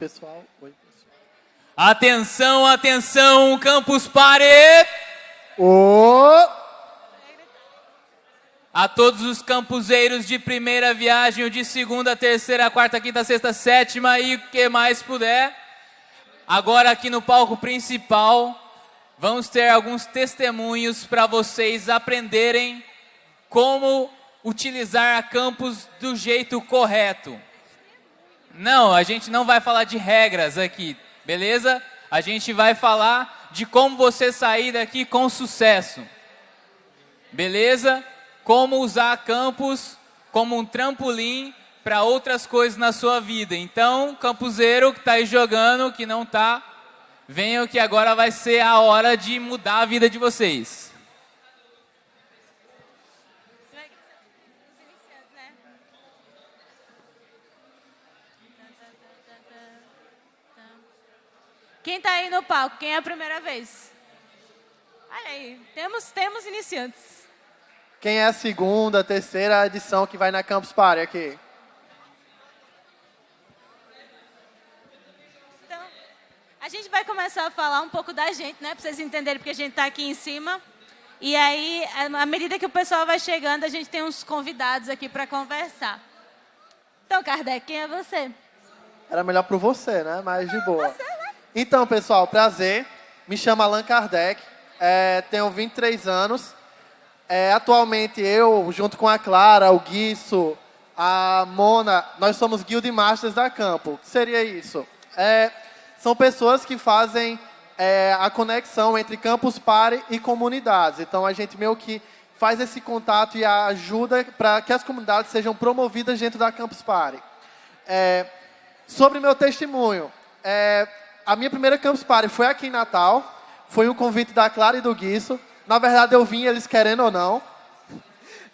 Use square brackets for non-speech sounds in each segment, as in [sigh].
Pessoal, oi, pessoal. Atenção, atenção, Campus Party! Ô! A todos os campuseiros de primeira viagem, ou de segunda, terceira, quarta, quinta, sexta, sétima e o que mais puder. Agora aqui no palco principal, vamos ter alguns testemunhos para vocês aprenderem como utilizar a campus do jeito correto. Não, a gente não vai falar de regras aqui, beleza? A gente vai falar de como você sair daqui com sucesso. Beleza? Como usar campus como um trampolim para outras coisas na sua vida. Então, campuseiro que está aí jogando, que não está, venham que agora vai ser a hora de mudar a vida de vocês. Quem está aí no palco? Quem é a primeira vez? Olha aí, temos, temos iniciantes. Quem é a segunda, terceira edição que vai na Campus Party aqui? Então, a gente vai começar a falar um pouco da gente, né? Para vocês entenderem porque a gente está aqui em cima. E aí, à medida que o pessoal vai chegando, a gente tem uns convidados aqui para conversar. Então, Kardec, quem é você? Era melhor para você, né? Mas de boa. Você? Então, pessoal, prazer. Me chamo Allan Kardec, é, tenho 23 anos. É, atualmente eu, junto com a Clara, o Guiço, a Mona, nós somos Guild Masters da Campo. O que seria isso? É, são pessoas que fazem é, a conexão entre Campus Party e comunidades. Então, a gente meio que faz esse contato e ajuda para que as comunidades sejam promovidas dentro da Campus Party. É, sobre meu testemunho, é, a minha primeira Campus Party foi aqui em Natal. Foi um convite da Clara e do Guiço. Na verdade, eu vim, eles querendo ou não. [laughs]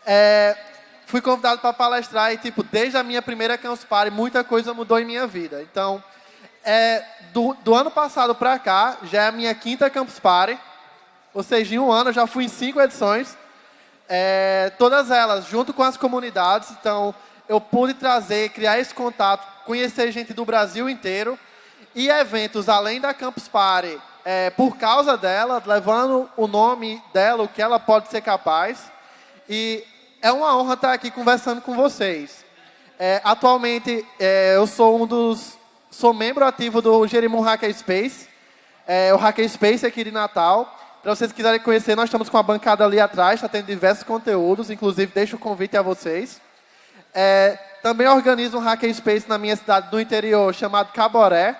É, fui convidado para palestrar e, tipo, desde a minha primeira Campus Party, muita coisa mudou em minha vida. Então, é, do, do ano passado para cá, já é a minha quinta Campus Party. Ou seja, em um ano eu já fui em cinco edições. É, todas elas junto com as comunidades. Então, eu pude trazer, criar esse contato, conhecer gente do Brasil inteiro e eventos além da Campus Party, é, por causa dela, levando o nome dela, o que ela pode ser capaz. E é uma honra estar aqui conversando com vocês. É, atualmente, é, eu sou um dos... Sou membro ativo do Jerimum Hackerspace, é, o Hackerspace aqui de Natal. Para vocês quiserem conhecer, nós estamos com a bancada ali atrás, está tendo diversos conteúdos, inclusive deixo o convite a vocês. É, também organizo um Hackerspace na minha cidade do interior, chamado Caboré,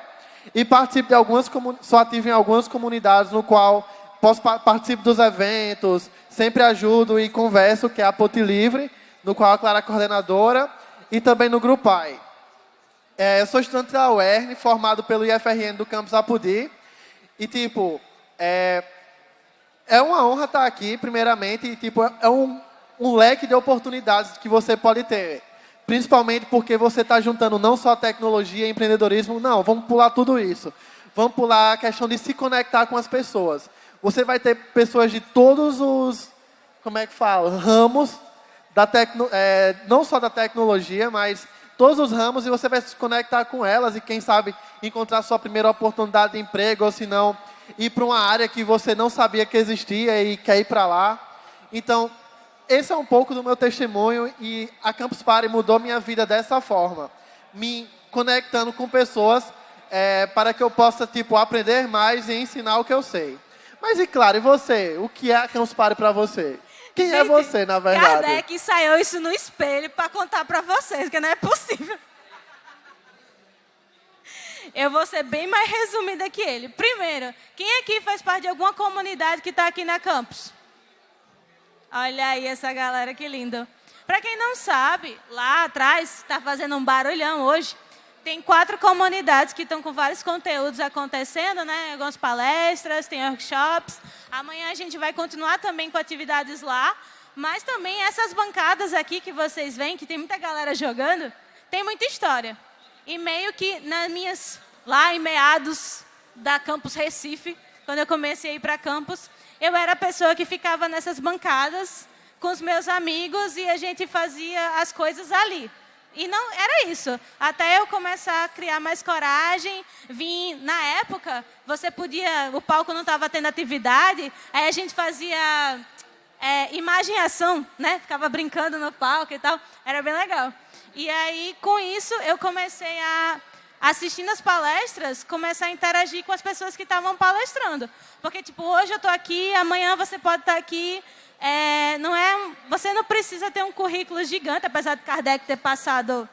e participo de algumas sou ativo em algumas comunidades no qual posso participo dos eventos, sempre ajudo e converso, que é a Ponte Livre, no qual a Clara é coordenadora, e também no Grupai. É, eu sou estudante da UERN, formado pelo IFRN do campus Apudi, e tipo, é, é uma honra estar aqui, primeiramente, e tipo, é um, um leque de oportunidades que você pode ter. Principalmente porque você está juntando não só tecnologia e empreendedorismo, não, vamos pular tudo isso. Vamos pular a questão de se conectar com as pessoas. Você vai ter pessoas de todos os, como é que fala, ramos, da tecno, é, não só da tecnologia, mas todos os ramos e você vai se conectar com elas e quem sabe encontrar sua primeira oportunidade de emprego ou se não ir para uma área que você não sabia que existia e quer ir para lá. Então, esse é um pouco do meu testemunho e a Campus Party mudou minha vida dessa forma, me conectando com pessoas é, para que eu possa tipo aprender mais e ensinar o que eu sei. Mas e claro, e você? O que é a Campus Party para você? Quem é Gente, é você, na verdade? Kardec ensaiou isso no espelho para contar para vocês, que não é possível. Eu vou ser bem mais resumida que ele. Primeiro, quem aqui faz parte de alguma comunidade que está aqui na campus? Olha aí essa galera, que lindo. Para quem não sabe, lá atrás, está fazendo um barulhão hoje, tem quatro comunidades que estão com vários conteúdos acontecendo, né? Algumas palestras, tem workshops. Amanhã a gente vai continuar também com atividades lá. Mas também essas bancadas aqui que vocês veem, que tem muita galera jogando, tem muita história. E meio que nas minhas, lá em meados da Campus Recife, quando eu comecei a ir para campus, eu era a pessoa que ficava nessas bancadas com os meus amigos e a gente fazia as coisas ali. e não era isso. Até eu começar a criar mais coragem, vim na época, você podia, o palco não estava tendo atividade, aí a gente fazia é, imagem ação, né? Ficava brincando no palco e tal, era bem legal. E aí, com isso, eu comecei a, assistindo as palestras, começar a interagir com as pessoas que estavam palestrando. Porque, tipo, hoje eu estou aqui, amanhã você pode estar aqui. É, não é, você não precisa ter um currículo gigante, apesar de Kardec ter passado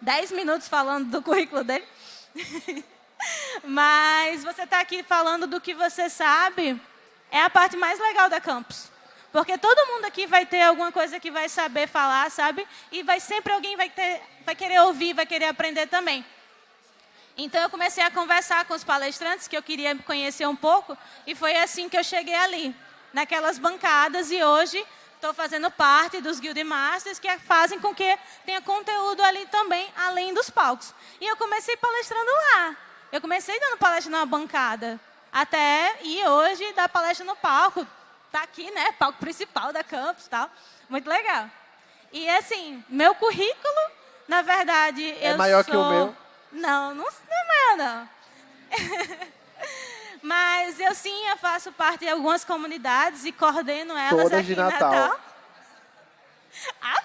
10 minutos falando do currículo dele. [laughs] Mas você está aqui falando do que você sabe, é a parte mais legal da campus. Porque todo mundo aqui vai ter alguma coisa que vai saber falar, sabe? E vai sempre alguém vai, ter, vai querer ouvir, vai querer aprender também. Então eu comecei a conversar com os palestrantes, que eu queria conhecer um pouco, e foi assim que eu cheguei ali, naquelas bancadas, e hoje estou fazendo parte dos Guild Masters, que fazem com que tenha conteúdo ali também, além dos palcos. E eu comecei palestrando lá. Eu comecei dando palestra numa bancada, até e hoje dar palestra no palco, tá aqui, né? Palco principal da campus tal. Muito legal. E assim, meu currículo, na verdade, é eu maior sou... que o meu? Não, não, não é não. [laughs] Mas eu sim, eu faço parte de algumas comunidades e coordeno elas Todas aqui de em Natal. Natal. [laughs] Ah.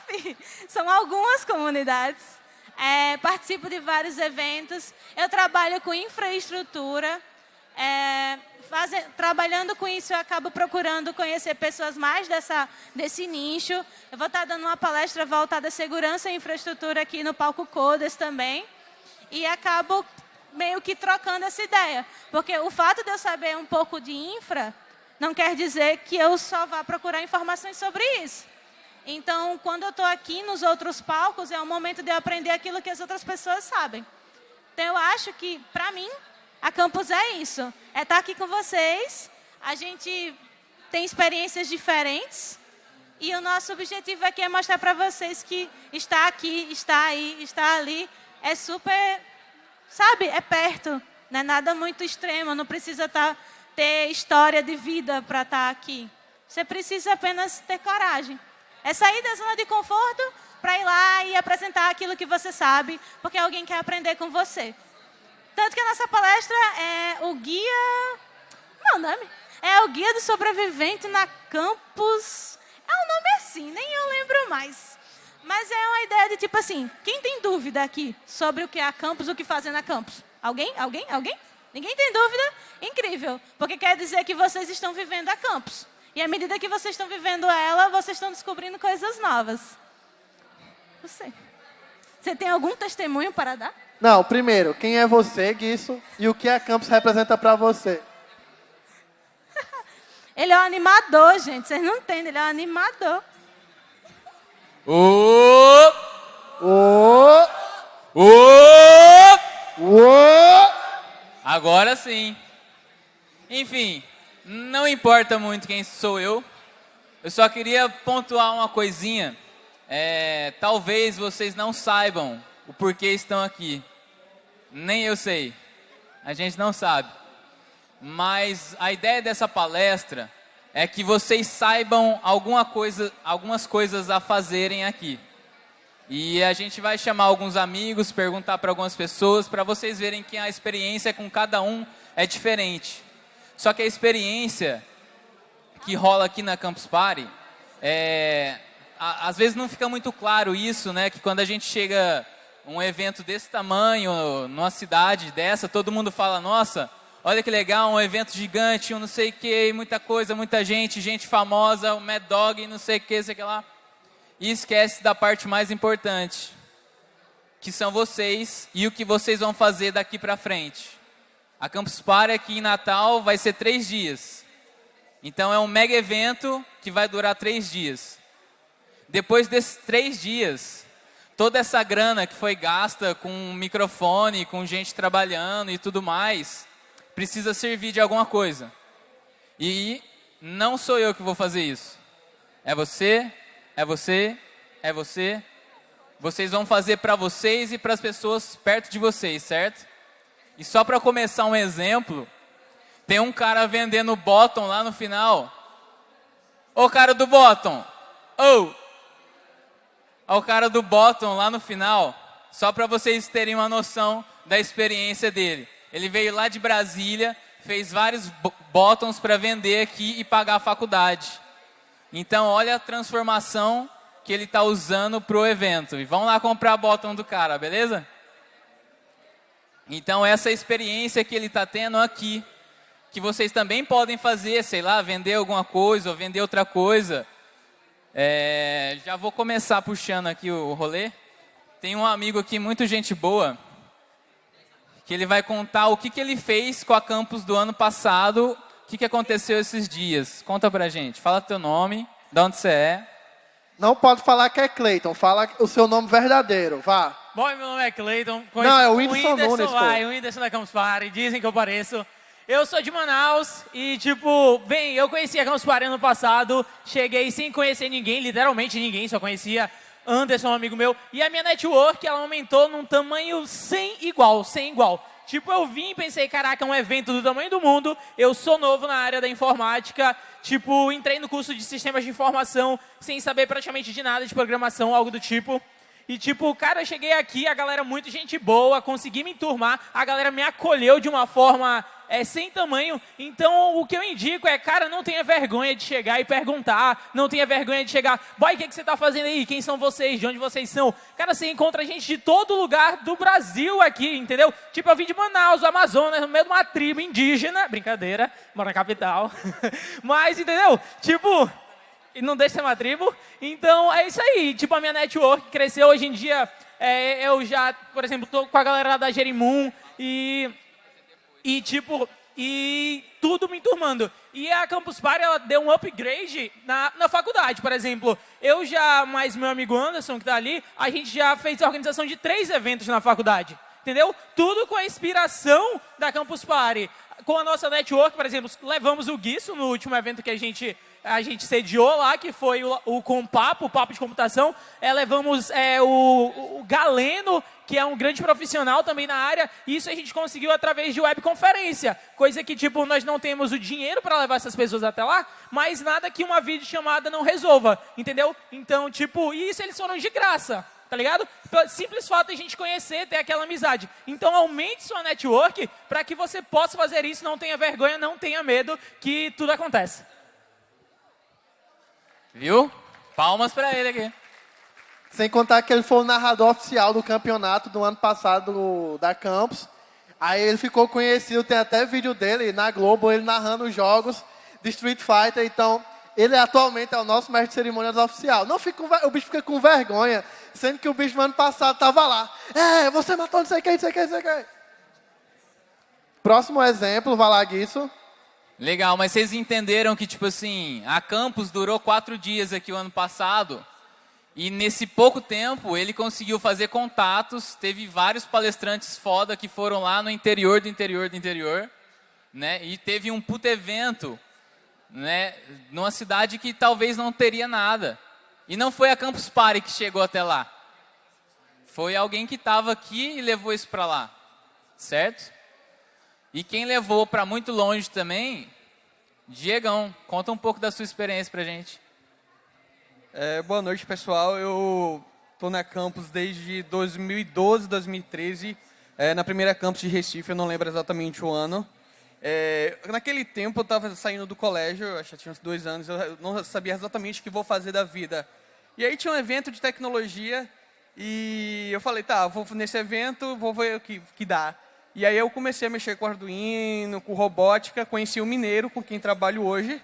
São algumas comunidades. É, participo de vários eventos. Eu trabalho com infraestrutura. É, faze, trabalhando com isso, eu acabo procurando conhecer pessoas mais dessa, desse nicho. Eu vou estar dando uma palestra voltada à segurança e infraestrutura aqui no Palco Codas também. E acabo meio que trocando essa ideia. Porque o fato de eu saber um pouco de infra não quer dizer que eu só vá procurar informações sobre isso. Então, quando eu estou aqui nos outros palcos, é o momento de eu aprender aquilo que as outras pessoas sabem. Então, eu acho que, para mim, a Campus é isso. É estar aqui com vocês, a gente tem experiências diferentes, e o nosso objetivo aqui é mostrar para vocês que está aqui, está aí, está ali, é super, sabe, é perto. Não é nada muito extremo, não precisa tá, ter história de vida para estar aqui. Você precisa apenas ter coragem. É sair da zona de conforto para ir lá e apresentar aquilo que você sabe, porque alguém quer aprender com você. Tanto que a nossa palestra é o guia... Não, nome? É o guia do sobrevivente na campus... É um nome assim, nem eu lembro mais. Mas é uma ideia de tipo assim, quem tem dúvida aqui sobre o que é a campus, o que fazer na campus? Alguém? Alguém? Alguém? Ninguém tem dúvida? Incrível, porque quer dizer que vocês estão vivendo a campus. E à medida que vocês estão vivendo ela, vocês estão descobrindo coisas novas. Você. Você tem algum testemunho para dar? Não, primeiro, quem é você, Guiço, e o que a Campus representa para você? [laughs] ele é um animador, gente. Vocês não entendem, ele é um animador. Ô! Ô, Ô! ô, Agora sim. Enfim, não importa muito quem sou eu. Eu só queria pontuar uma coisinha. É, talvez vocês não saibam o porquê estão aqui. Nem eu sei. A gente não sabe. Mas a ideia dessa palestra é que vocês saibam alguma coisa, algumas coisas a fazerem aqui. E a gente vai chamar alguns amigos, perguntar para algumas pessoas, para vocês verem que a experiência com cada um é diferente. Só que a experiência que rola aqui na Campus Party, é, a, às vezes não fica muito claro isso, né? Que quando a gente chega um evento desse tamanho, numa cidade dessa, todo mundo fala, nossa, olha que legal, um evento gigante, um não sei o que, muita coisa, muita gente, gente famosa, o Mad Dog, não sei o que, sei o que lá. E esquece da parte mais importante, que são vocês e o que vocês vão fazer daqui para frente. A Campus Party aqui em Natal vai ser três dias. Então é um mega evento que vai durar três dias. Depois desses três dias, toda essa grana que foi gasta com microfone, com gente trabalhando e tudo mais, precisa servir de alguma coisa. E não sou eu que vou fazer isso. É você, é você, é você. Vocês vão fazer para vocês e para as pessoas perto de vocês, certo? E só para começar um exemplo, tem um cara vendendo bottom lá no final. Ô cara do bottom, ô! Oh. o cara do bottom lá no final. só para vocês terem uma noção da experiência dele. Ele veio lá de Brasília, fez vários bottoms para vender aqui e pagar a faculdade. Então, olha a transformação que ele está usando para o evento. E vão lá comprar bottom do cara, beleza? Então, essa experiência que ele está tendo aqui, que vocês também podem fazer, sei lá, vender alguma coisa ou vender outra coisa. É, já vou começar puxando aqui o rolê. Tem um amigo aqui, muito gente boa, que ele vai contar o que, que ele fez com a campus do ano passado, o que, que aconteceu esses dias. Conta pra gente, fala teu nome, de onde você é. Não pode falar que é Cleiton, fala o seu nome verdadeiro, vá. Bom, meu nome é Cleiton. Não, é o Whindersson Nunes, pô. o Whindersson da Campus Party, dizem que eu pareço. Eu sou de Manaus e, tipo, bem, eu conheci a Campus Party ano passado, cheguei sem conhecer ninguém, literalmente ninguém, só conhecia Anderson, um amigo meu, e a minha network, ela aumentou num tamanho sem igual, sem igual. Tipo, eu vim e pensei, caraca, é um evento do tamanho do mundo, eu sou novo na área da informática, tipo, entrei no curso de sistemas de informação sem saber praticamente de nada de programação, algo do tipo. E tipo, cara, eu cheguei aqui, a galera muito gente boa, consegui me enturmar, a galera me acolheu de uma forma é, sem tamanho. Então, o que eu indico é, cara, não tenha vergonha de chegar e perguntar, não tenha vergonha de chegar, boy, o que, que você está fazendo aí? Quem são vocês? De onde vocês são? Cara, você encontra gente de todo lugar do Brasil aqui, entendeu? Tipo, eu vim de Manaus, Amazonas, no meio de uma tribo indígena, brincadeira, moro na capital. [laughs] Mas, entendeu? Tipo, e não deixa ser uma tribo. Então, é isso aí. Tipo, a minha network cresceu hoje em dia. É, eu já, por exemplo, tô com a galera da Jerimum e e, tipo, e tudo me enturmando. E a Campus Party, ela deu um upgrade na, na faculdade, por exemplo. Eu já, mais meu amigo Anderson, que está ali, a gente já fez a organização de três eventos na faculdade. Entendeu? Tudo com a inspiração da Campus Party. Com a nossa network, por exemplo, levamos o Guiço no último evento que a gente a gente sediou lá, que foi o, o Compapo, o Papo de Computação. É, levamos é, o, o Galeno, que é um grande profissional também na área. Isso a gente conseguiu através de webconferência. Coisa que, tipo, nós não temos o dinheiro para levar essas pessoas até lá, mas nada que uma videochamada não resolva, entendeu? Então, tipo, isso eles foram de graça, tá ligado? Simples fato de a gente conhecer, ter aquela amizade. Então, aumente sua network para que você possa fazer isso, não tenha vergonha, não tenha medo que tudo acontece. Viu? Palmas para ele aqui. Sem contar que ele foi o narrador oficial do campeonato do ano passado da Campus. Aí ele ficou conhecido, tem até vídeo dele na Globo, ele narrando os jogos de Street Fighter. Então, ele atualmente é o nosso mestre de cerimônias oficial. Não fica, o bicho fica com vergonha, sendo que o bicho no ano passado estava lá. É, você matou não sei quem, não sei quem, não sei quem. Próximo exemplo, Valaguiço. Legal, mas vocês entenderam que, tipo assim, a Campus durou quatro dias aqui o ano passado. E nesse pouco tempo, ele conseguiu fazer contatos, teve vários palestrantes foda que foram lá no interior do interior do interior, né? E teve um puto evento, né? Numa cidade que talvez não teria nada. E não foi a Campus Party que chegou até lá. Foi alguém que estava aqui e levou isso para lá, certo? E quem levou para muito longe também, Diegão, conta um pouco da sua experiência para gente. É, boa noite, pessoal. Eu estou na campus desde 2012, 2013. É, na primeira campus de Recife, eu não lembro exatamente o ano. É, naquele tempo, eu estava saindo do colégio, acho que tinha uns dois anos, eu não sabia exatamente o que vou fazer da vida. E aí tinha um evento de tecnologia e eu falei, tá, vou nesse evento, vou ver o que, que dá. E aí eu comecei a mexer com Arduino, com robótica, conheci o Mineiro, com quem trabalho hoje.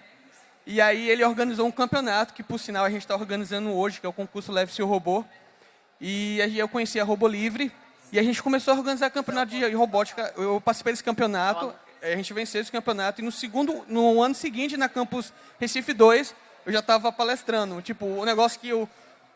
E aí ele organizou um campeonato, que por sinal a gente está organizando hoje, que é o concurso Leve Seu Robô. E aí eu conheci a Robô Livre. E a gente começou a organizar campeonato de robótica. Eu participei desse campeonato, a gente venceu esse campeonato. E no, segundo, no ano seguinte, na campus Recife 2, eu já estava palestrando. Tipo, o um negócio que eu,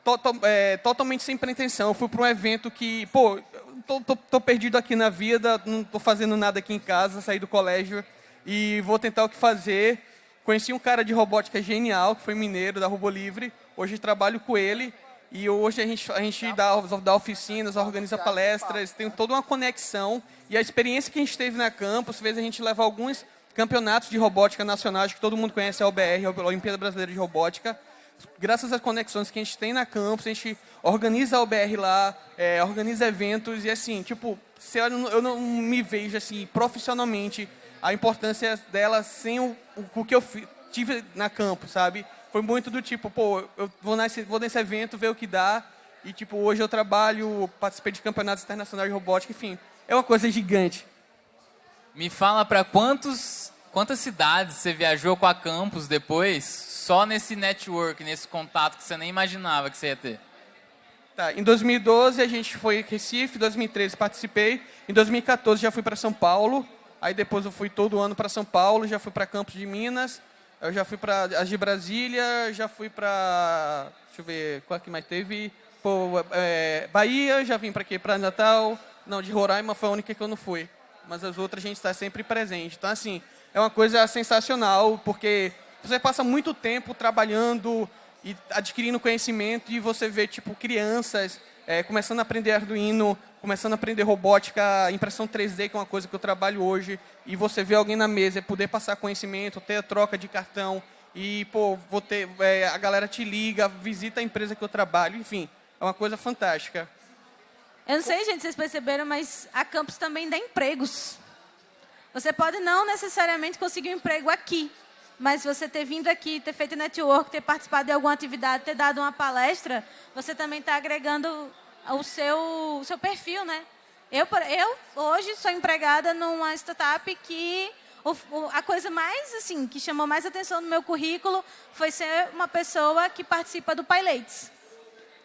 to, to, é, totalmente sem pretensão. Eu fui para um evento que, pô, tô, tô, tô perdido aqui na vida, não estou fazendo nada aqui em casa, saí do colégio e vou tentar o que fazer Conheci um cara de robótica genial, que foi mineiro da Robô Livre. Hoje trabalho com ele e hoje a gente, a gente dá, dá oficinas, organiza palestras, tem toda uma conexão. E a experiência que a gente teve na campus fez a gente levar alguns campeonatos de robótica nacionais, que todo mundo conhece a OBR, a Olimpíada Brasileira de Robótica. Graças às conexões que a gente tem na campus, a gente organiza a OBR lá, é, organiza eventos e assim, tipo, se eu, não, eu não me vejo assim profissionalmente a importância dela sem o, o, que eu tive na campus, sabe? Foi muito do tipo, pô, eu vou nesse, vou nesse evento, ver o que dá, e tipo, hoje eu trabalho, participei de campeonatos internacionais de robótica, enfim, é uma coisa gigante. Me fala para quantos quantas cidades você viajou com a campus depois, só nesse network, nesse contato que você nem imaginava que você ia ter? Tá, em 2012 a gente foi em Recife, em 2013 participei, em 2014 já fui para São Paulo, aí depois eu fui todo ano para São Paulo, já fui para Campos de Minas, eu já fui para as de Brasília, já fui para, deixa eu ver, qual que mais teve? Pô, é, Bahia, já vim para aqui, para Natal, não, de Roraima foi a única que eu não fui mas as outras a gente está sempre presente. Então, assim, é uma coisa sensacional, porque você passa muito tempo trabalhando e adquirindo conhecimento e você vê, tipo, crianças é, começando a aprender Arduino, começando a aprender robótica, impressão 3D, que é uma coisa que eu trabalho hoje, e você vê alguém na mesa e poder passar conhecimento, ter a troca de cartão, e, pô, vou ter, é, a galera te liga, visita a empresa que eu trabalho, enfim, é uma coisa fantástica. Eu não sei, gente, vocês perceberam, mas a campus também dá empregos. Você pode não necessariamente conseguir um emprego aqui, mas você ter vindo aqui, ter feito network, ter participado de alguma atividade, ter dado uma palestra, você também está agregando o seu, o seu perfil, né? Eu, eu hoje sou empregada numa startup que a coisa mais assim que chamou mais atenção no meu currículo foi ser uma pessoa que participa do PyLates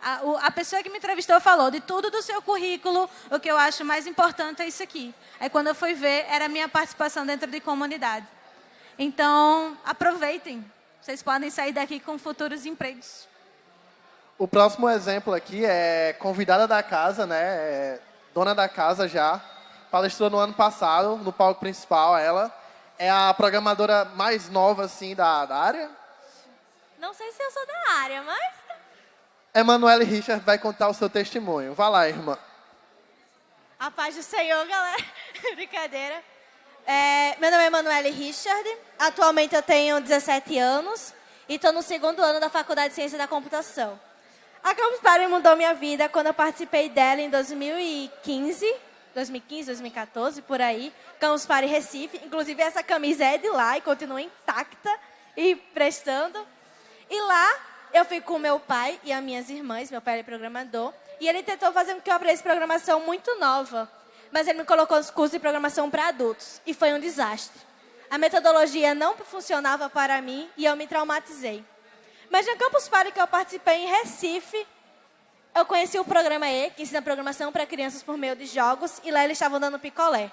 a, o, a, pessoa que me entrevistou falou de tudo do seu currículo, o que eu acho mais importante é isso aqui. Aí quando eu fui ver, era a minha participação dentro de comunidade. Então, aproveitem. Vocês podem sair daqui com futuros empregos. O próximo exemplo aqui é convidada da casa, né? É dona da casa já. Palestrou no ano passado, no palco principal, ela. É a programadora mais nova, assim, da, da área? Não sei se eu sou da área, mas Emanuele Richard vai contar o seu testemunho. Vá lá, irmã. A paz do Senhor, galera. [laughs] Brincadeira. É, meu nome é Emanuele Richard. Atualmente eu tenho 17 anos e estou no segundo ano da Faculdade de Ciência da Computação. A Campus Party mudou minha vida quando eu participei dela em 2015, 2015, 2014, por aí. Campus Party Recife. Inclusive, essa camisa é de lá e continua intacta e prestando. E lá eu fui com meu pai e as minhas irmãs, meu pai é programador, e ele tentou fazer com que eu aprendesse programação muito nova. Mas ele me colocou nos cursos de programação para adultos, e foi um desastre. A metodologia não funcionava para mim e eu me traumatizei. Mas no Campus Party que eu participei em Recife, eu conheci o programa E, que ensina programação para crianças por meio de jogos, e lá eles estavam dando picolé.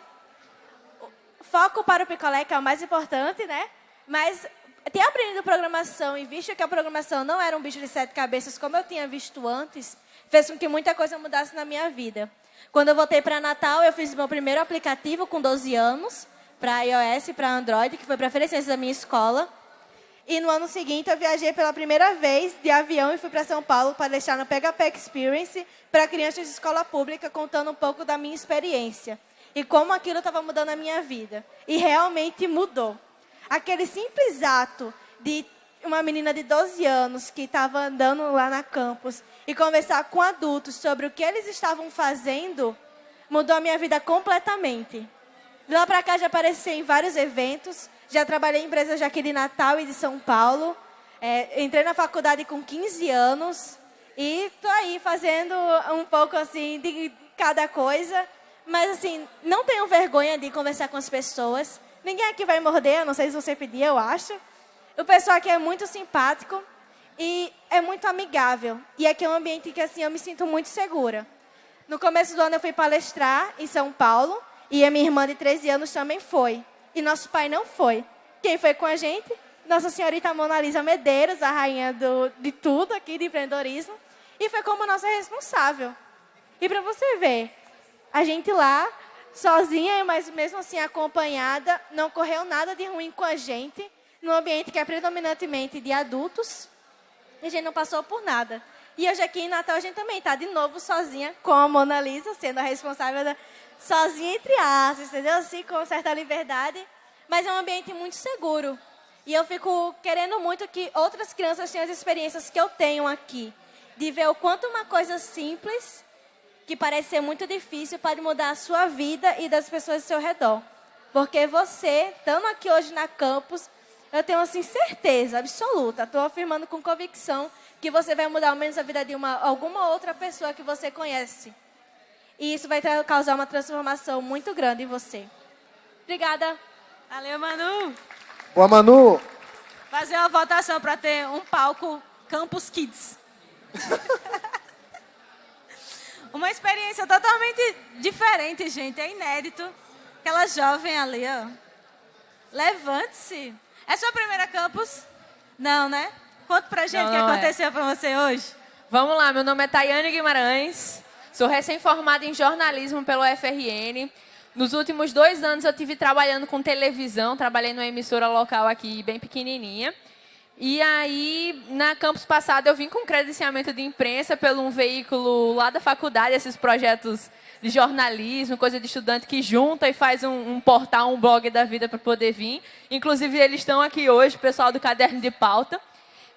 Foco para o picolé, que é o mais importante, né? Mas ter aprendido programação e visto que a programação não era um bicho de sete cabeças como eu tinha visto antes, fez com que muita coisa mudasse na minha vida. Quando eu voltei para Natal, eu fiz meu primeiro aplicativo com 12 anos, para iOS e para Android, que foi para oferecer da minha escola. E no ano seguinte, eu viajei pela primeira vez de avião e fui para São Paulo para deixar no PHP Experience para crianças de escola pública, contando um pouco da minha experiência e como aquilo estava mudando a minha vida. E realmente mudou. Aquele simples ato de uma menina de 12 anos que estava andando lá na campus e conversar com adultos sobre o que eles estavam fazendo mudou a minha vida completamente. De lá para cá já apareci em vários eventos, já trabalhei em empresas aqui de Natal e de São Paulo. É, entrei na faculdade com 15 anos e estou aí fazendo um pouco assim de cada coisa. Mas assim, não tenho vergonha de conversar com as pessoas. Ninguém aqui vai morder, não sei se você pedir, eu acho. O pessoal aqui é muito simpático e é muito amigável. E aqui é um ambiente que assim eu me sinto muito segura. No começo do ano eu fui palestrar em São Paulo e a minha irmã de 13 anos também foi. E nosso pai não foi. Quem foi com a gente? Nossa Senhorita Mona Lisa Medeiros, a rainha do, de tudo aqui de empreendedorismo. E foi como nossa responsável. E para você ver, a gente lá sozinha, mas mesmo assim acompanhada, não correu nada de ruim com a gente, num ambiente que é predominantemente de adultos, e a gente não passou por nada. E hoje aqui em Natal a gente também está de novo sozinha com a Mona Lisa, sendo a responsável da, sozinha entre aspas, entendeu? Assim, com certa liberdade, mas é um ambiente muito seguro. E eu fico querendo muito que outras crianças tenham as experiências que eu tenho aqui. De ver o quanto uma coisa simples, que parece ser muito difícil, pode mudar a sua vida e das pessoas ao seu redor. Porque você, estando aqui hoje na campus, eu tenho assim certeza absoluta, estou afirmando com convicção que você vai mudar ao menos a vida de uma, alguma outra pessoa que você conhece. E isso vai causar uma transformação muito grande em você. Obrigada. Valeu, Manu. Boa, Manu. Fazer uma votação para ter um palco Campus Kids. [laughs] uma experiência totalmente diferente, gente. É inédito. Aquela jovem ali, ó. Levante-se. É sua primeira campus? Não, né? Conta pra gente o que é. aconteceu pra você hoje. Vamos lá, meu nome é Tayane Guimarães, sou recém-formada em jornalismo pelo FRN. Nos últimos dois anos eu tive trabalhando com televisão, trabalhei numa emissora local aqui, bem pequenininha. E aí, na campus passada, eu vim com credenciamento de imprensa pelo um veículo lá da faculdade, esses projetos de jornalismo, coisa de estudante que junta e faz um, um portal, um blog da vida para poder vir. Inclusive, eles estão aqui hoje, o pessoal do Caderno de Pauta.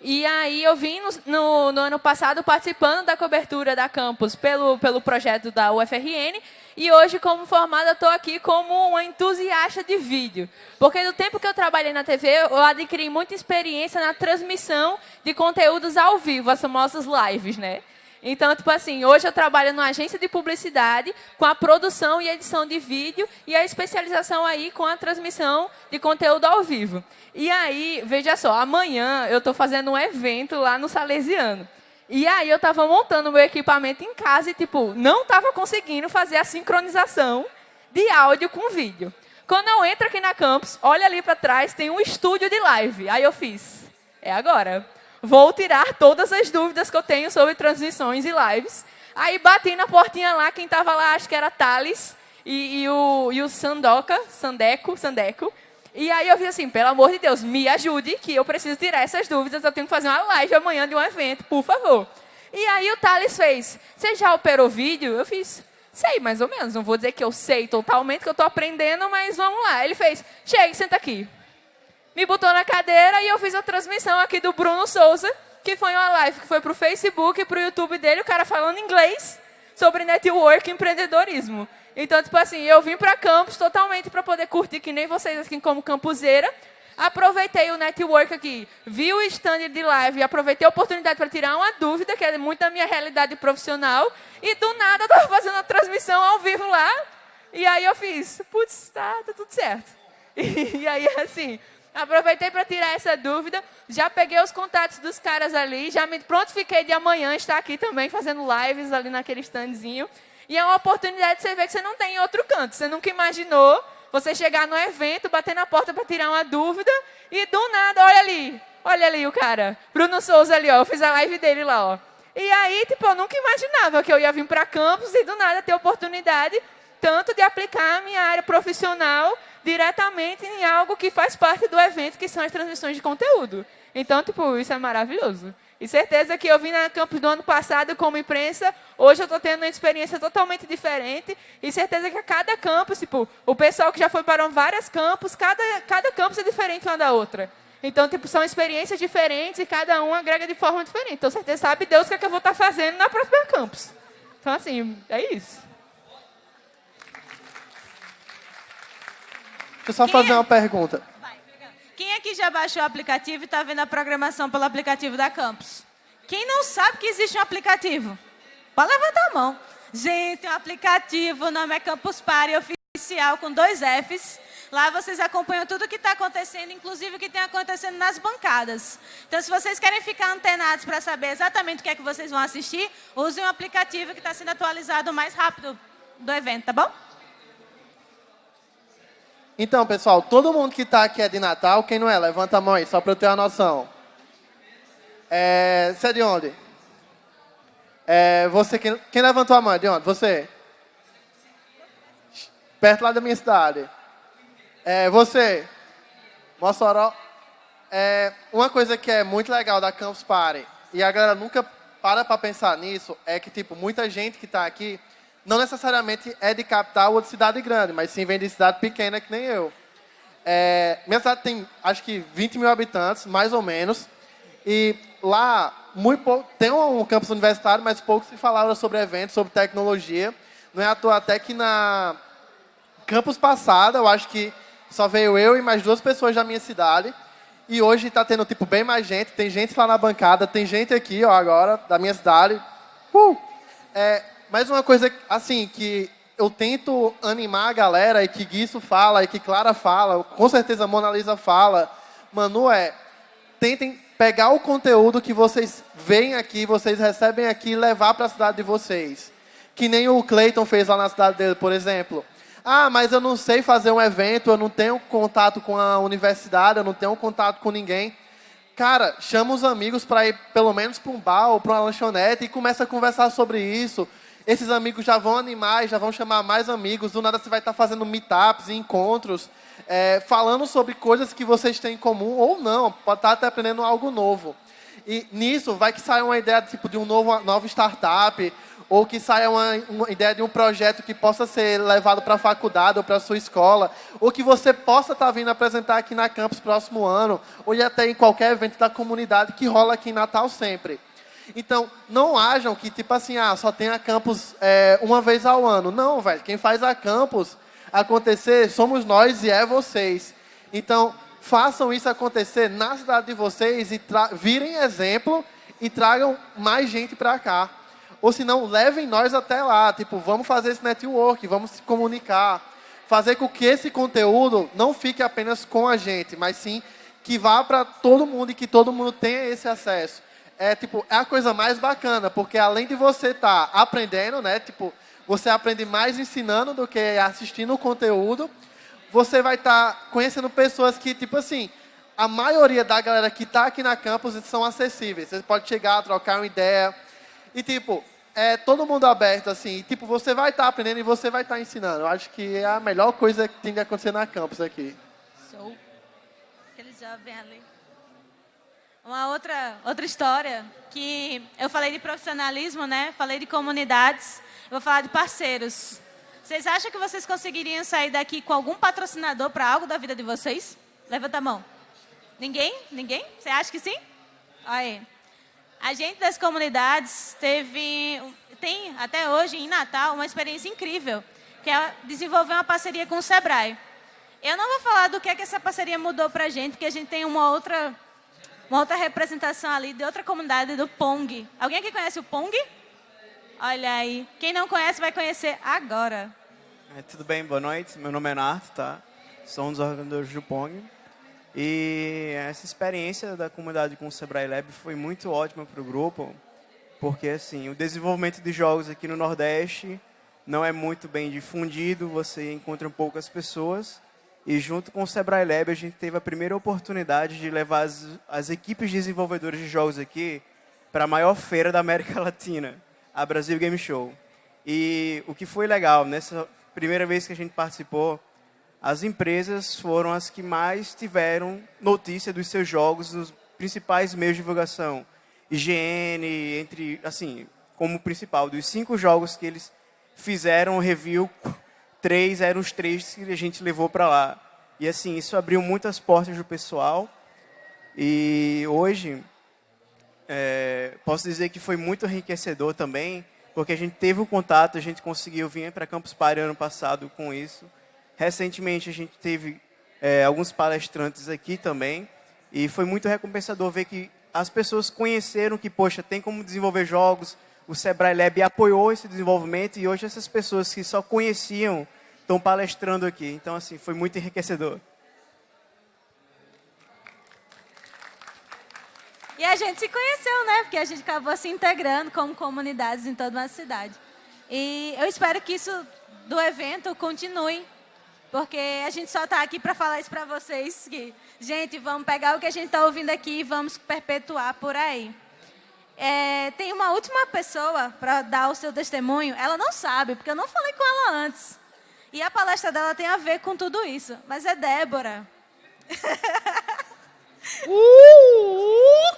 E aí eu vim no, no, no, ano passado participando da cobertura da campus pelo, pelo projeto da UFRN e hoje, como formada, estou aqui como uma entusiasta de vídeo. Porque no tempo que eu trabalhei na TV, eu adquiri muita experiência na transmissão de conteúdos ao vivo, as famosas lives, né? Então, tipo assim, hoje eu trabalho numa agência de publicidade com a produção e edição de vídeo e a especialização aí com a transmissão de conteúdo ao vivo. E aí, veja só, amanhã eu estou fazendo um evento lá no Salesiano. E aí eu estava montando meu equipamento em casa e, tipo, não estava conseguindo fazer a sincronização de áudio com vídeo. Quando eu entro aqui na campus, olha ali para trás, tem um estúdio de live. Aí eu fiz, é agora. Vou tirar todas as dúvidas que eu tenho sobre transmissões e lives. Aí bati na portinha lá, quem estava lá, acho que era Thales e, e, o, e o Sandeco, Sandeco. E aí eu vi assim, pelo amor de Deus, me ajude, que eu preciso tirar essas dúvidas, eu tenho que fazer uma live amanhã de um evento, por favor. E aí o Thales fez, você já operou vídeo? Eu fiz, sei, mais ou menos, não vou dizer que eu sei totalmente, que eu estou aprendendo, mas vamos lá. Ele fez, chega, senta aqui me botou na cadeira e eu fiz a transmissão aqui do Bruno Souza, que foi uma live que foi para o Facebook e para o YouTube dele, o cara falando inglês sobre network e empreendedorismo. Então, tipo assim, eu vim para campus totalmente para poder curtir, que nem vocês aqui como campuseira. Aproveitei o network aqui, vi o stand de live, aproveitei a oportunidade para tirar uma dúvida, que é muito da minha realidade profissional, e do nada eu estava [laughs] fazendo a transmissão ao vivo lá, e aí eu fiz, putz, tá, tá tudo certo. [laughs] E, e aí, assim, Aproveitei para tirar essa dúvida. Já peguei os contatos dos caras ali. Já me prontifiquei de amanhã estar aqui também fazendo lives ali naquele standzinho. E é uma oportunidade de você ver que você não tem em outro canto. Você nunca imaginou você chegar no evento, bater na porta para tirar uma dúvida e do nada, olha ali, olha ali o cara. Bruno Souza ali, ó. Eu fiz a live dele lá, ó. E aí, tipo, eu nunca imaginava que eu ia vir para campus e do nada ter oportunidade tanto de aplicar a minha área profissional diretamente em algo que faz parte do evento, que são as transmissões de conteúdo. Então, tipo, isso é maravilhoso. E certeza que eu vim na campus do ano passado como imprensa, hoje eu estou tendo uma experiência totalmente diferente. E certeza que a cada campus, tipo, o pessoal que já foi para vários campos, cada, cada campus é diferente uma da outra. Então, tipo, são experiências diferentes e cada um agrega de forma diferente. Então, certeza sabe Deus o que, é que eu vou estar fazendo na próxima campus. Então, assim, é isso. Deixa eu só fazer é? uma pergunta. Quem aqui já baixou o aplicativo e está vendo a programação pelo aplicativo da Campus? Quem não sabe que existe um aplicativo? Pode levantar a mão. Gente, um aplicativo, o nome é Campus Party Oficial, com dois Fs. Lá vocês acompanham tudo o que está acontecendo, inclusive o que tem acontecendo nas bancadas. Então, se vocês querem ficar antenados para saber exatamente o que é que vocês vão assistir, usem o aplicativo que está sendo atualizado mais rápido do evento, tá bom? Então, pessoal, todo mundo que está aqui é de Natal. Quem não é? Levanta a mão aí, só para eu ter uma noção. É, você é de onde? É, você, quem, quem levantou a mão é de onde? Você? Perto lá da minha cidade. É, você? Mossoró. É, uma coisa que é muito legal da Campus Party, e a galera nunca para para pensar nisso, é que, tipo, muita gente que está aqui não necessariamente é de capital ou de cidade grande, mas sim vem de cidade pequena que nem eu. É, minha cidade tem, acho que, 20 mil habitantes, mais ou menos. E lá, muito pouco, tem um campus universitário, mas pouco se falava sobre eventos, sobre tecnologia. Não é à toa até que na campus passada, eu acho que só veio eu e mais duas pessoas da minha cidade. E hoje está tendo, tipo, bem mais gente. Tem gente lá na bancada, tem gente aqui, ó, agora, da minha cidade. Uh! É, mais uma coisa, assim, que eu tento animar a galera, e que Guiço fala, e que Clara fala, com certeza a Mona Lisa fala, Manu, é, tentem pegar o conteúdo que vocês veem aqui, vocês recebem aqui e levar para a cidade de vocês. Que nem o Clayton fez lá na cidade dele, por exemplo. Ah, mas eu não sei fazer um evento, eu não tenho contato com a universidade, eu não tenho contato com ninguém. Cara, chama os amigos para ir pelo menos para um bar ou para uma lanchonete e começa a conversar sobre isso esses amigos já vão animar, já vão chamar mais amigos. Do nada você vai estar fazendo meetups, encontros, é, falando sobre coisas que vocês têm em comum ou não. Pode estar até aprendendo algo novo. E nisso vai que saia uma ideia tipo de um novo nova startup ou que saia uma, uma, ideia de um projeto que possa ser levado para a faculdade ou para a sua escola, ou que você possa estar vindo apresentar aqui na campus próximo ano, ou até em qualquer evento da comunidade que rola aqui em Natal sempre. Então, não hajam que, tipo assim, ah, só tem a campus é, uma vez ao ano. Não, velho. Quem faz a campus acontecer somos nós e é vocês. Então, façam isso acontecer na cidade de vocês e virem exemplo e tragam mais gente para cá. Ou se não, levem nós até lá. Tipo, vamos fazer esse network, vamos se comunicar. Fazer com que esse conteúdo não fique apenas com a gente, mas sim que vá para todo mundo e que todo mundo tenha esse acesso é tipo é a coisa mais bacana, porque além de você estar tá aprendendo, né, tipo, você aprende mais ensinando do que assistindo o conteúdo, você vai estar tá conhecendo pessoas que, tipo assim, a maioria da galera que está aqui na campus são acessíveis. Você pode chegar, trocar uma ideia. E, tipo, é todo mundo aberto, assim. E, tipo, você vai estar tá aprendendo e você vai estar tá ensinando. Eu acho que é a melhor coisa que tem que acontecer na campus aqui. Show. Aquele jovem ali. Uma outra, outra história que eu falei de profissionalismo, né? Falei de comunidades. Eu vou falar de parceiros. Vocês acham que vocês conseguiriam sair daqui com algum patrocinador para algo da vida de vocês? Levanta a mão. Ninguém? Ninguém? Você acha que sim? Aí. A gente das comunidades teve, tem até hoje em Natal uma experiência incrível, que é desenvolver uma parceria com o Sebrae. Eu não vou falar do que é que essa parceria mudou para a gente, porque a gente tem uma outra uma outra representação ali de outra comunidade do Pong. Alguém aqui conhece o Pong? Olha aí. Quem não conhece vai conhecer agora. É, tudo bem, boa noite. Meu nome é Narto, tá? Sou um dos organizadores do Pong. E essa experiência da comunidade com o Sebrae Lab foi muito ótima para o grupo, porque assim, o desenvolvimento de jogos aqui no Nordeste não é muito bem difundido, você encontra poucas pessoas, e junto com o Sebrae Lab, a gente teve a primeira oportunidade de levar as, as equipes desenvolvedoras de jogos aqui para a maior feira da América [laughs] Latina, a Brasil Game Show. E o que foi legal, nessa primeira vez que a gente participou, as empresas foram as que mais tiveram notícia dos seus jogos nos principais meios de divulgação. IGN, entre, assim, como principal, dos cinco jogos que eles fizeram review três eram os três que a gente levou para lá. E assim, isso abriu muitas portas do pessoal. E hoje, é, posso dizer que foi muito enriquecedor também, porque a gente teve o contato, a gente conseguiu vir para Campus Party ano passado com isso. Recentemente, a gente teve é, alguns palestrantes aqui também. E foi muito recompensador ver que as pessoas conheceram que, poxa, tem como desenvolver jogos, o Sebrae Lab apoiou esse desenvolvimento e hoje essas pessoas que só conheciam estão palestrando aqui. Então, assim, foi muito enriquecedor. E a gente se conheceu, né? Porque a gente acabou se integrando como comunidades em toda uma cidade. E eu espero que isso do evento continue, porque a gente só está aqui para falar isso para vocês, que, gente, vamos pegar o que a gente está ouvindo aqui e vamos perpetuar por aí. É, tem uma última pessoa para dar o seu testemunho. Ela não sabe, porque eu não falei com ela antes. E a palestra dela tem a ver com tudo isso. Mas é Débora. [laughs] Uh!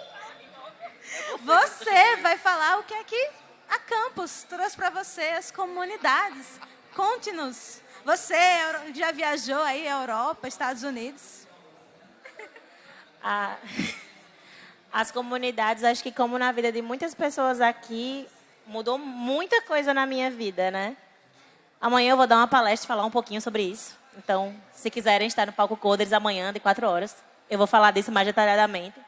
Você vai falar o que é que a Campus trouxe para você, as comunidades. Conte-nos. Você já viajou aí Europa, Estados Unidos? Ah, [laughs] as comunidades, acho que como na vida de muitas pessoas aqui, mudou muita coisa na minha vida, né? Amanhã eu vou dar uma palestra e falar um pouquinho sobre isso. Então, se quiserem estar no palco Coders amanhã, de quatro horas, eu vou falar disso mais detalhadamente.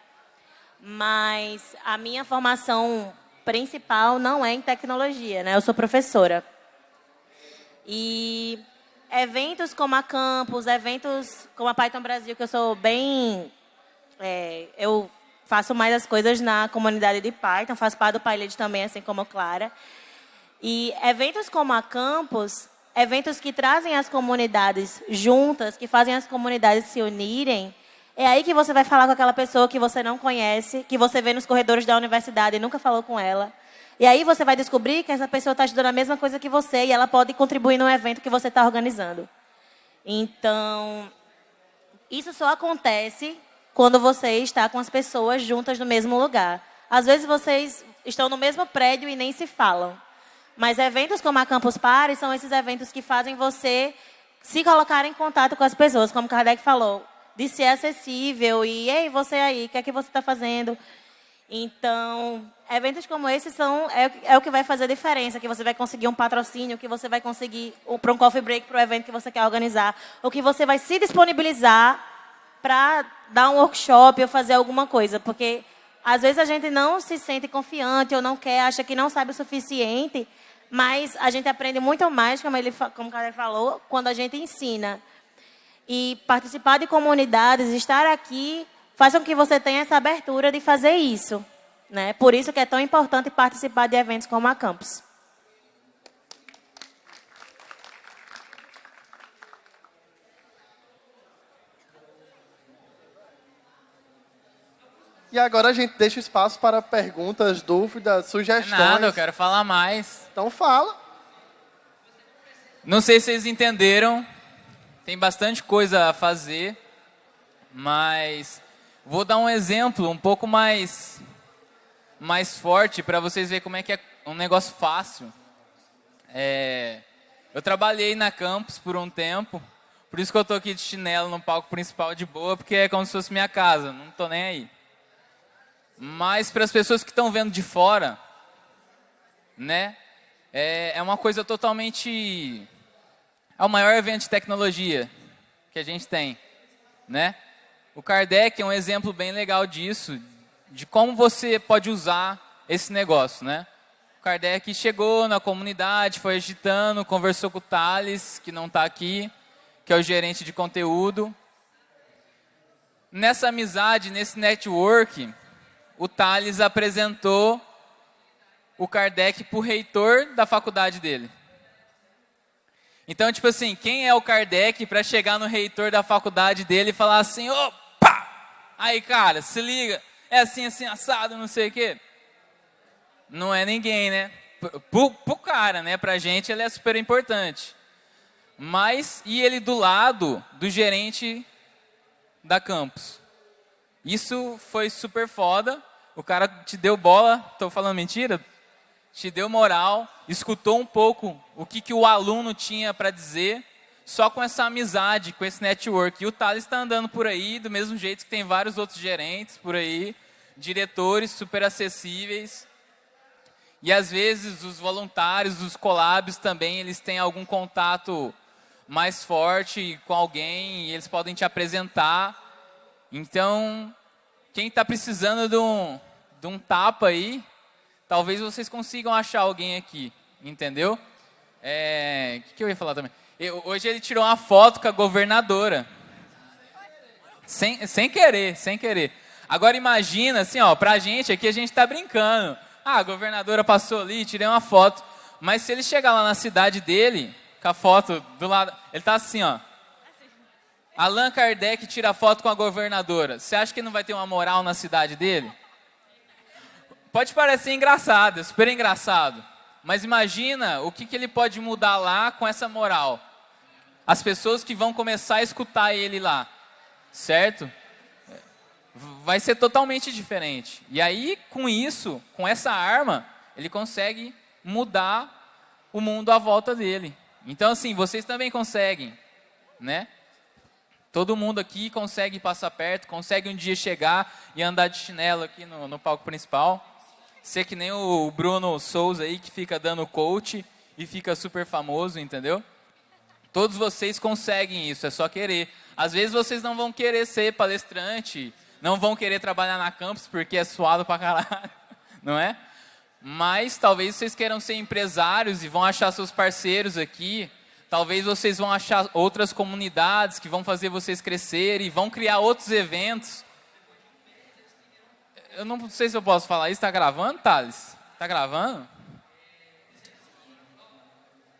Mas a minha formação principal não é em tecnologia, né? Eu sou professora. E eventos como a Campus, eventos como a Python Brasil, que eu sou bem... É, eu faço mais as coisas na comunidade de Python, faço parte do PyLead também, assim como Clara. E eventos como a Campus, eventos que trazem as comunidades juntas, que fazem as comunidades se unirem, é aí que você vai falar com aquela pessoa que você não conhece, que você vê nos corredores da universidade e nunca falou com ela. E aí você vai descobrir que essa pessoa está estudando a mesma coisa que você e ela pode contribuir no evento que você está organizando. Então, isso só acontece quando você está com as pessoas juntas no mesmo lugar. Às vezes vocês estão no mesmo prédio e nem se falam. Mas eventos como a Campus Party são esses eventos que fazem você se colocar em contato com as pessoas, como Kardec falou, de ser acessível e, ei, você aí, o que é que você está fazendo? Então, eventos como esses são, é, é, o que vai fazer a diferença, que você vai conseguir um patrocínio, que você vai conseguir para um coffee break para o evento que você quer organizar, ou que você vai se disponibilizar para dar um workshop ou fazer alguma coisa, porque às vezes a gente não se sente confiante ou não quer, acha que não sabe o suficiente, mas a gente aprende muito mais, como, ele, como o cara falou, quando a gente ensina. E participar de comunidades, estar aqui, faz com que você tenha essa abertura de fazer isso. Né? Por isso que é tão importante participar de eventos como a Campus. E agora a gente deixa espaço para perguntas, dúvidas, sugestões. Nada, eu quero falar mais. Então fala. Não sei se vocês entenderam. Tem bastante coisa a fazer, mas vou dar um exemplo um pouco mais mais forte para vocês verem como é que é um negócio fácil. É, eu trabalhei na campus por um tempo, por isso que eu tô aqui de chinelo no palco principal de boa, porque é como se fosse minha casa, não tô nem aí. Mas para as pessoas que estão vendo de fora, né, é, é uma coisa totalmente... É o maior evento de tecnologia que a gente tem, né? O Kardec é um exemplo bem legal disso, de como você pode usar esse negócio, né? O Kardec chegou na comunidade, foi agitando, conversou com o Thales, que não está aqui, que é o gerente de conteúdo. Nessa amizade, nesse network, o Thales apresentou o Kardec para o reitor da faculdade dele. Então, tipo assim, quem é o Kardec para chegar no reitor da faculdade dele e falar assim, opa, aí cara, se liga, é assim, assim, assado, não sei o quê. Não é ninguém, né? Pro, pro cara, né? Pra gente ele é super importante. Mas, e ele do lado do gerente da campus? Isso foi super foda, o cara te deu bola, estou falando mentira? Te deu moral, escutou um pouco o que, que o aluno tinha para dizer, só com essa amizade, com esse network. E o Thales está andando por aí, do mesmo jeito que tem vários outros gerentes por aí, diretores super acessíveis. E às vezes os voluntários, os collabs também, eles têm algum contato mais forte com alguém e eles podem te apresentar. Então, quem está precisando de um, de um tapa aí, talvez vocês consigam achar alguém aqui, entendeu? É, o que, que eu ia falar também? Eu, hoje ele tirou uma foto com a governadora. Sem, sem querer, sem querer. Agora imagina, assim, ó, pra gente aqui a gente tá brincando. Ah, a governadora passou ali, tirei uma foto. Mas se ele chegar lá na cidade dele, com a foto do lado, ele tá assim, ó. Allan Kardec tira foto com a governadora. Você acha que não vai ter uma moral na cidade dele? Pode parecer engraçado, super engraçado. Mas imagina o que, que ele pode mudar lá com essa moral. As pessoas que vão começar a escutar ele lá. Certo? Vai ser totalmente diferente. E aí, com isso, com essa arma, ele consegue mudar o mundo à volta dele. Então, assim, vocês também conseguem, né? Todo mundo aqui consegue passar perto, consegue um dia chegar e andar de chinelo aqui no, no palco principal. Ser que nem o Bruno Souza aí, que fica dando coach e fica super famoso, entendeu? Todos vocês conseguem isso, é só querer. Às vezes vocês não vão querer ser palestrante, não vão querer trabalhar na campus porque é suado pra caralho, [laughs] não é? Mas talvez vocês queiram ser empresários e vão achar seus parceiros aqui. Talvez vocês vão achar outras comunidades que vão fazer vocês crescerem, vão criar outros eventos. Eu não sei se eu posso falar isso. Está gravando, Thales? Está gravando?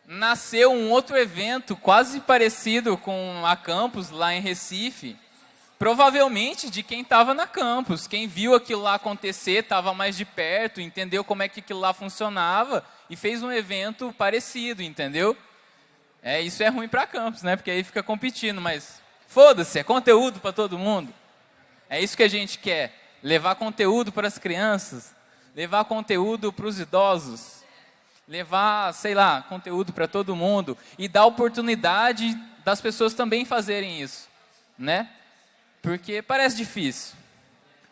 Nasceu um outro evento quase parecido com a Campus lá em Recife provavelmente de quem estava na campus. Quem viu aquilo lá acontecer, estava mais de perto, entendeu como é que aquilo lá funcionava e fez um evento parecido, entendeu? É, isso é ruim para campus, né? Porque aí fica competindo, mas foda-se, é conteúdo para todo mundo. É isso que a gente quer, levar conteúdo para as crianças, levar conteúdo para os idosos, levar, sei lá, conteúdo para todo mundo e dar oportunidade das pessoas também fazerem isso, né? Porque parece difícil.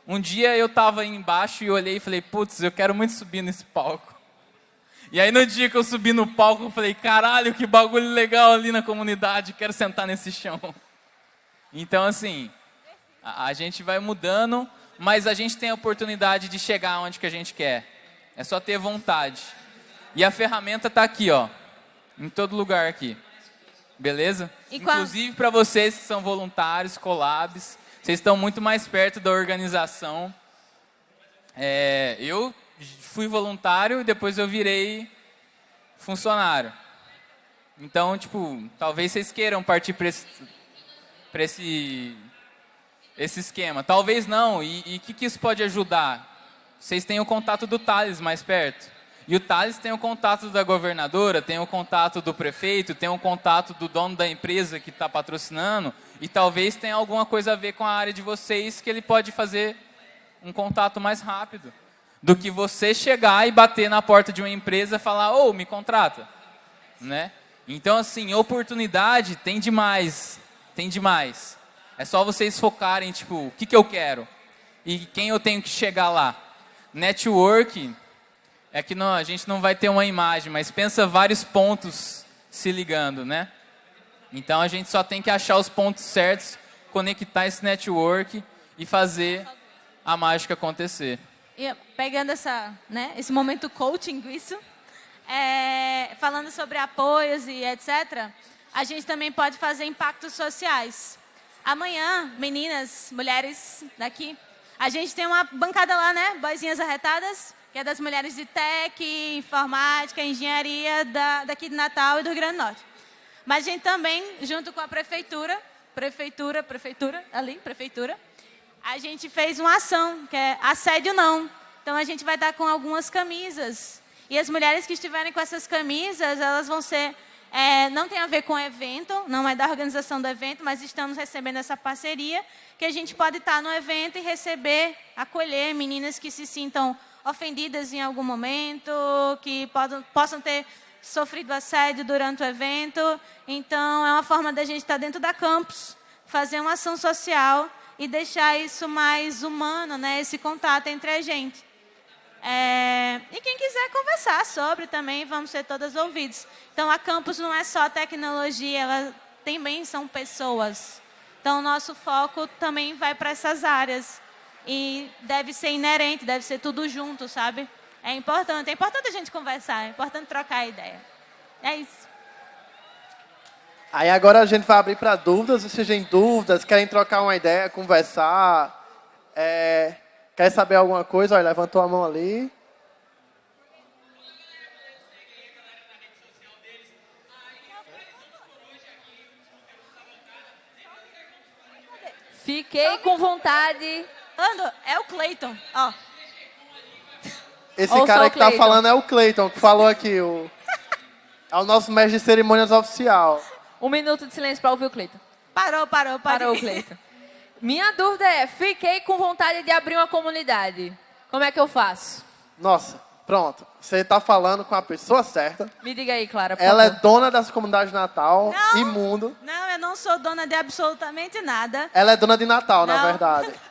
Um dia eu estava embaixo e olhei e falei, putz, eu quero muito subir nesse palco. E aí no dia que eu subi no palco, eu falei, caralho, que bagulho legal ali na comunidade, quero sentar nesse chão. Então, assim, a, a gente vai mudando, mas a gente tem a oportunidade de chegar onde que a gente quer. É só ter vontade. E a ferramenta está aqui, ó, em todo lugar aqui. Beleza? E Inclusive para vocês que são voluntários, collabs, vocês estão muito mais perto da organização. É, eu fui voluntário e depois eu virei funcionário. Então, tipo, talvez vocês queiram partir para esse, esse, esse esquema. Talvez não. E o que, que isso pode ajudar? Vocês têm o contato do Thales mais perto. E o Thales tem o contato da governadora, tem o contato do prefeito, tem o contato do dono da empresa que está patrocinando, e talvez tenha alguma coisa a ver com a área de vocês que ele pode fazer um contato mais rápido do que você chegar e bater na porta de uma empresa e falar, ô, oh, me contrata. Né? Então, assim, oportunidade tem demais, tem demais. É só vocês focarem, tipo, o que, que eu quero e quem eu tenho que chegar lá. Network é que não, a gente não vai ter uma imagem, mas pensa vários pontos se ligando, né? Então a gente só tem que achar os pontos certos, conectar esse network e fazer a mágica acontecer. E pegando essa, né, esse momento coaching, isso, é, falando sobre apoios e etc., a gente também pode fazer impactos sociais. Amanhã, meninas, mulheres daqui, a gente tem uma bancada lá, né? Boizinhas arretadas que é das mulheres de tech, informática, engenharia da, daqui de Natal e do Rio Grande do Norte. Mas a gente também, junto com a prefeitura, prefeitura, prefeitura, ali, prefeitura, a gente fez uma ação, que é assédio não. Então a gente vai estar com algumas camisas. E as mulheres que estiverem com essas camisas, elas vão ser é, não tem a ver com o evento, não é da organização do evento, mas estamos recebendo essa parceria, que a gente pode estar no evento e receber, acolher meninas que se sintam ofendidas em algum momento, que podam, possam ter sofrido assédio durante o evento. Então, é uma forma da gente estar dentro da campus, fazer uma ação social e deixar isso mais humano, né? esse contato entre a gente. É, e quem quiser conversar sobre também, vamos ser todas ouvidos. Então, a campus não é só tecnologia, ela também são pessoas. Então, nosso foco também vai para essas áreas e deve ser inerente, deve ser tudo junto, sabe? É importante, é importante a gente conversar, é importante trocar ideia. É isso. Aí agora a gente vai abrir para dúvidas, se tem dúvidas, querem trocar uma ideia, conversar, é, quer saber alguma coisa, olha, levantou a mão ali. Fiquei com vontade Ando, é o Cleiton, ó. Esse Ouça cara que tá falando é o Cleiton, que falou aqui. O... [laughs] É o nosso mestre de cerimônias oficial. Um minuto de silêncio para ouvir o Cleiton. Parou, parou, parou. Parou o Cleiton. Minha dúvida é, fiquei com vontade de abrir uma comunidade. Como é que eu faço? Nossa, Pronto, você está falando com a pessoa certa. Me diga aí, Clara. por Ela é favor. dona dessa comunidade de Natal, Não. imundo. Não, eu não sou dona de absolutamente nada. Ela é dona de Natal, na Não. verdade. [laughs]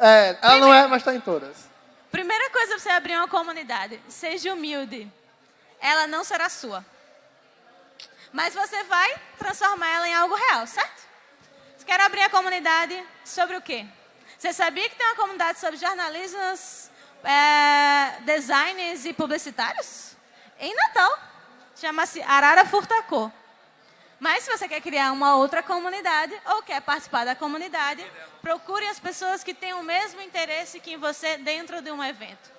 É, ela não é, mas está em todas. Primeira coisa pra você abrir uma comunidade, seja humilde. Ela não será sua. Mas você vai transformar ela em algo real, certo? Você quer abrir a comunidade sobre o quê? Você sabia que tem uma comunidade sobre jornalistas, é, designers e publicitários? Em Natal. Chama-se Arara Furtacô. Mas se você quer criar uma outra comunidade ou quer participar da comunidade, procure as pessoas que têm o mesmo interesse que você dentro de um evento.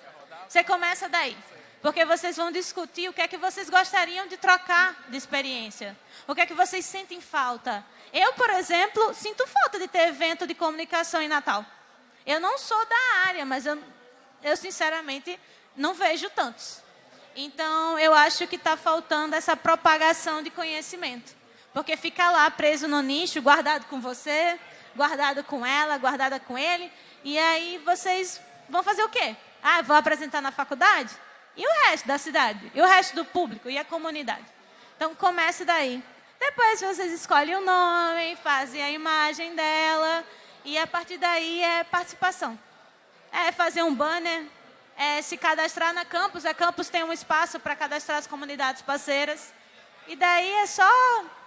Você começa daí. Porque vocês vão discutir o que é que vocês gostariam de trocar de experiência. O que é que vocês sentem falta. Eu, por exemplo, sinto falta de ter evento de comunicação em Natal. Eu não sou da área, mas eu, eu sinceramente não vejo tantos. Então, eu acho que está faltando essa propagação de conhecimento. Porque fica lá preso no nicho, guardado com você, guardado com ela, guardada com ele. E aí vocês vão fazer o quê? Ah, vou apresentar na faculdade? E o resto da cidade? E o resto do público? E a comunidade? Então, comece daí. Depois vocês escolhem o nome, fazem a imagem dela. E a partir daí é participação. É fazer um banner, é se cadastrar na campus. A campus tem um espaço para cadastrar as comunidades parceiras. E daí é só,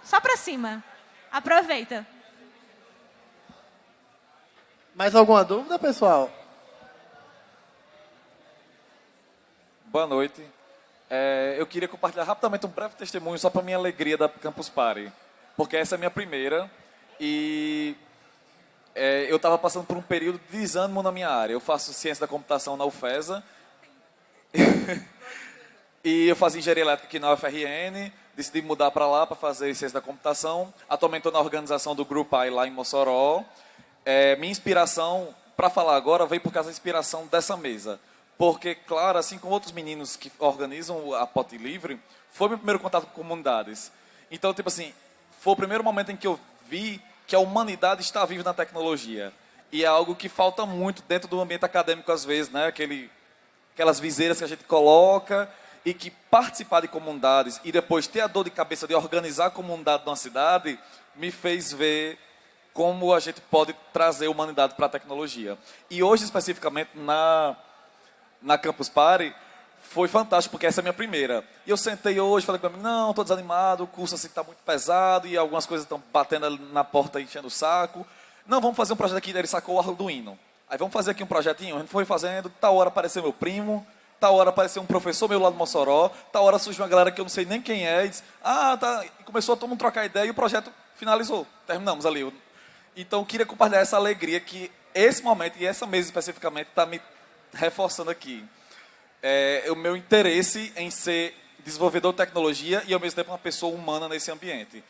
só para cima. Aproveita. Mais alguma dúvida, pessoal? Boa noite. É, eu queria compartilhar rapidamente um breve testemunho só para minha alegria da Campus Party, porque essa é a minha primeira e é, eu estava passando por um período de desânimo na minha área. Eu faço ciência da computação na UFESA [laughs] e eu fazia engenharia elétrica aqui na UFRN. Decidi mudar para lá para fazer ciência da computação. Atualmente estou na organização do Grupo AI lá em Mossoró. É, minha inspiração para falar agora veio por causa da inspiração dessa mesa. Porque, claro, assim como outros meninos que organizam a Pote Livre, foi meu primeiro contato com comunidades. Então, tipo assim, foi o primeiro momento em que eu vi que a humanidade está viva na tecnologia. E é algo que falta muito dentro do ambiente acadêmico, às vezes, né? Aquele, aquelas viseiras que a gente coloca e que participar de comunidades e depois ter a dor de cabeça de organizar a comunidade de uma cidade me fez ver como a gente pode trazer a humanidade para a tecnologia. E hoje, especificamente, na, na Campus Party, foi fantástico, porque essa é a minha primeira. E eu sentei hoje, falei para mim, não, estou desanimado, o curso assim está muito pesado e algumas coisas estão batendo na porta, enchendo o saco. Não, vamos fazer um projeto aqui, ele sacou o Arduino. Aí vamos fazer aqui um projetinho, a gente foi fazendo, tal hora apareceu meu primo, tal hora apareceu um professor meu lá do Mossoró, tal hora surgiu uma galera que eu não sei nem quem é, e disse, ah, tá, e começou a todo mundo trocar ideia e o projeto finalizou, terminamos ali. Então, eu queria compartilhar essa alegria que esse momento, e essa mesa especificamente, está me reforçando aqui. É, o meu interesse em ser desenvolvedor de tecnologia e, ao mesmo tempo, uma pessoa humana nesse ambiente.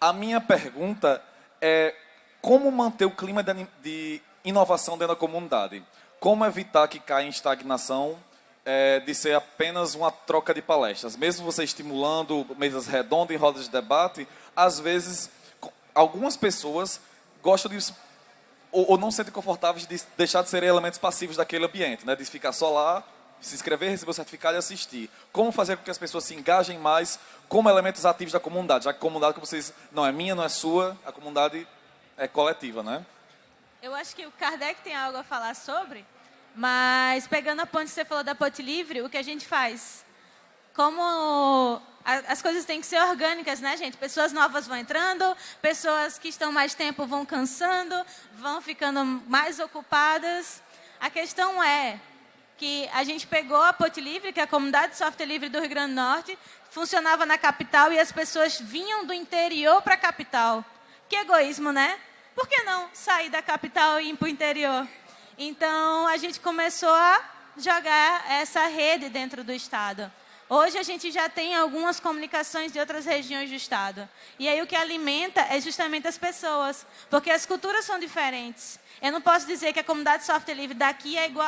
A minha pergunta é como manter o clima de, de inovação dentro da comunidade? Como evitar que caia em estagnação é, de ser apenas uma troca de palestras? Mesmo você estimulando mesas redondas e rodas de debate, às vezes, algumas pessoas gostam de ou, ou, não se sentem confortáveis de deixar de serem elementos passivos daquele ambiente, né? de ficar só lá, se inscrever, receber o certificado e assistir. Como fazer com que as pessoas se engajem mais como elementos ativos da comunidade, já que a comunidade que vocês não é minha, não é sua, a comunidade é coletiva, né? Eu acho que o Kardec tem algo a falar sobre, mas pegando a ponte que você falou da Ponte Livre, o que a gente faz? Como as coisas têm que ser orgânicas, né, gente? Pessoas novas vão entrando, pessoas que estão mais tempo vão cansando, vão ficando mais ocupadas. A questão é que a gente pegou a Ponte Livre, que é a comunidade de software livre do Rio Grande do Norte, funcionava na capital e as pessoas vinham do interior para a capital. Que egoísmo, né? Por que não sair da capital e ir para o interior? Então, a gente começou a jogar essa rede dentro do Estado. Hoje a gente já tem algumas comunicações de outras regiões do estado. E aí o que alimenta é justamente as pessoas, porque as culturas são diferentes. Eu não posso dizer que a comunidade de software livre daqui é igual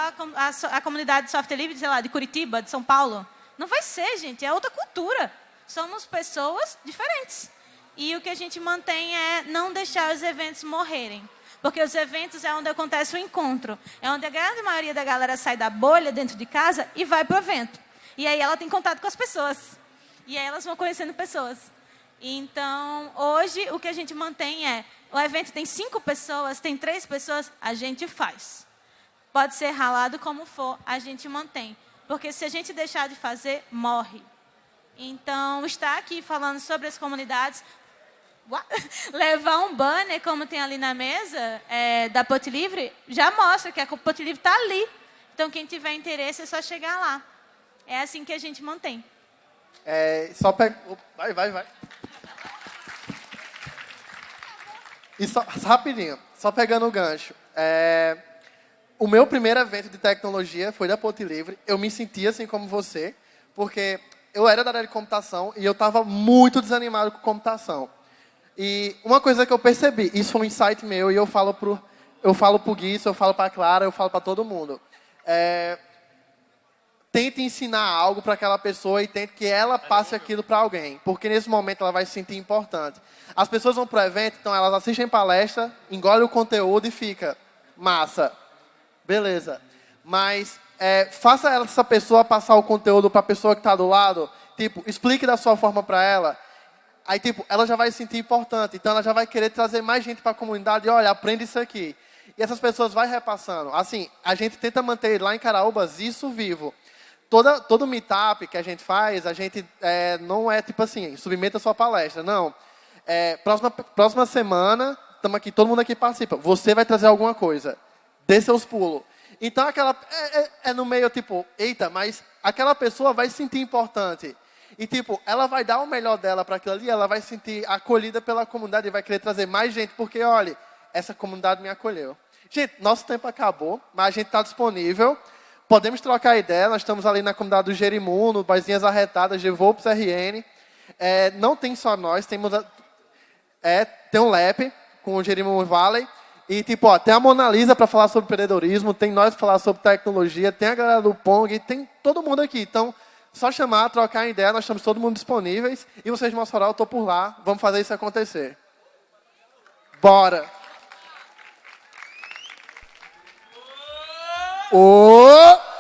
à comunidade de software livre, sei lá, de Curitiba, de São Paulo. Não vai ser, gente, é outra cultura. Somos pessoas diferentes. E o que a gente mantém é não deixar os eventos morrerem. Porque os eventos é onde acontece o encontro. É onde a grande maioria da galera sai da bolha dentro de casa e vai para o evento. E aí ela tem contato com as pessoas. E aí elas vão conhecendo pessoas. Então, hoje, o que a gente mantém é: o evento tem cinco pessoas, tem três pessoas, a gente faz. Pode ser ralado como for, a gente mantém. Porque se a gente deixar de fazer, morre. Então, estar aqui falando sobre as comunidades, [laughs] levar um banner, como tem ali na mesa, é, da Pot Livre, já mostra que a Pot Livre está ali. Então, quem tiver interesse é só chegar lá. É assim que a gente mantém. É, só pega... Vai, vai, vai. E só, rapidinho, só pegando o gancho. É, o meu primeiro evento de tecnologia foi da Ponte Livre. Eu me senti assim como você, porque eu era da área de computação e eu estava muito desanimado com computação. E uma coisa que eu percebi, isso foi um insight meu e eu falo pro, eu falo pro Gui, eu falo para Clara, eu falo para todo mundo. É, tente ensinar algo para aquela pessoa e tente que ela passe aquilo para alguém, porque nesse momento ela vai se sentir importante. As pessoas vão para o evento, então elas assistem palestra, engolem o conteúdo e fica massa. Beleza. Mas é, faça essa pessoa passar o conteúdo para a pessoa que está do lado. Tipo, explique da sua forma para ela. Aí, tipo, ela já vai se sentir importante. Então, ela já vai querer trazer mais gente para a comunidade. Olha, aprende isso aqui. E essas pessoas vai repassando. Assim, a gente tenta manter lá em Caraúbas isso vivo. Toda, todo meetup que a gente faz, a gente é, não é tipo assim, submeta sua palestra. Não. É, próxima, próxima semana, estamos aqui, todo mundo aqui participa. Você vai trazer alguma coisa dê seus pulos. Então, aquela, é, é, é, no meio, tipo, eita, mas aquela pessoa vai se sentir importante. E, tipo, ela vai dar o melhor dela para aquilo ali, ela vai se sentir acolhida pela comunidade e vai querer trazer mais gente, porque, olha, essa comunidade me acolheu. Gente, nosso tempo acabou, mas a gente está disponível. Podemos trocar ideia, nós estamos ali na comunidade do Jerimundo, Baizinhas Arretadas, de Volpes RN. É, não tem só nós, temos a, é, tem um LEP com o Jerimundo Valley. E, tipo, ó, tem a Mona Lisa para falar sobre empreendedorismo, tem nós para falar sobre tecnologia, tem a galera do Pong, tem todo mundo aqui. Então, só chamar, trocar ideia, nós estamos todo mundo disponíveis. E vocês Mossoró, eu estou por lá. Vamos fazer isso acontecer. Bora! Oh!